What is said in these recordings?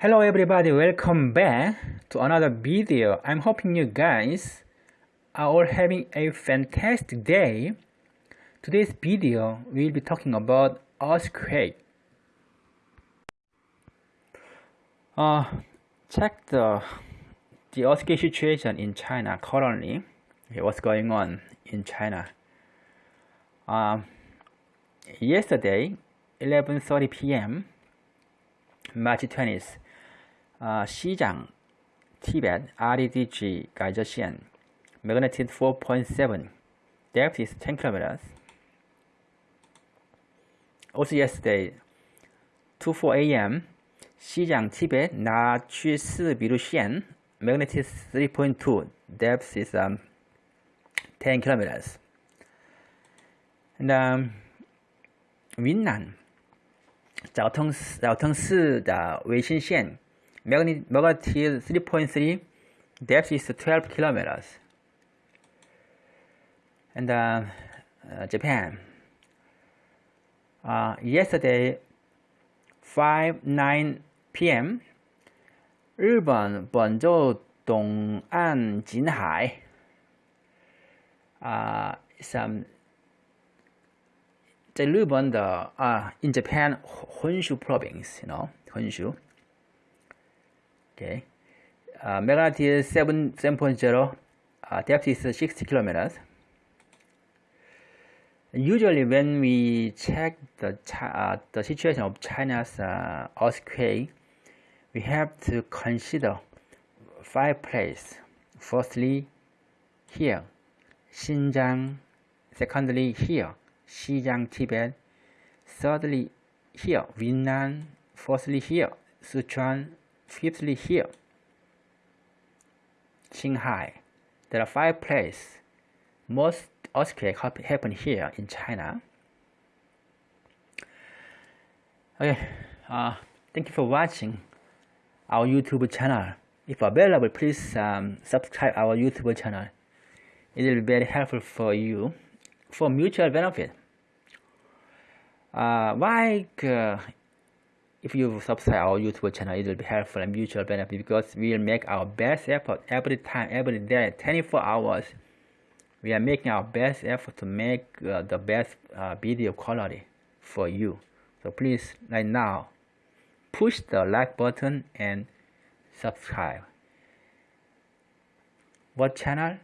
Hello everybody, welcome back to another video. I'm hoping you guys are all having a fantastic day. Today's video, we'll be talking about earthquake. Uh, check the, the earthquake situation in China currently. Okay, what's going on in China. Uh, yesterday, 11.30 p.m., March 20th, 啊，西藏 Tibet RDG 改着线，magnitude 4.7, depth is 10 kilometers. Also yesterday, 2:4 a.m. 西藏 Tibet 拿去四比路线，magnitude 3.2, depth is um, 10 kilometers. And um, 云南昭通昭通市的卫星线。 magnitude 3.3 depth is 12 kilometers and uh, uh, Japan uh, yesterday 5 9 p.m. 日本本州东岸近海啊，some 在日本的啊，in Japan 本州 province，you know 本州。 okay. Uh, is 7 7.0 uh, depth is 60 kilometers. Usually when we check the uh, the situation of China's uh, earthquake we have to consider five places. Firstly here Xinjiang. Secondly here Xinjiang Tibet. Thirdly here Yunnan. Fourthly here Sichuan Fifthly here, Qinghai. There are five places. Most earthquakes happen here in China. Okay, uh, thank you for watching our YouTube channel. If available, please um, subscribe our YouTube channel. It will be very helpful for you for mutual benefit. Uh, like uh, if you subscribe our YouTube channel, it will be helpful and mutual benefit because we will make our best effort every time, every day, 24 hours. We are making our best effort to make uh, the best uh, video quality for you. So please, right now, push the like button and subscribe. What channel?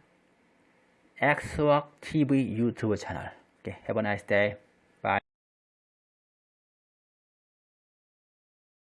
Xwork TV YouTube channel. Okay, have a nice day. Bye.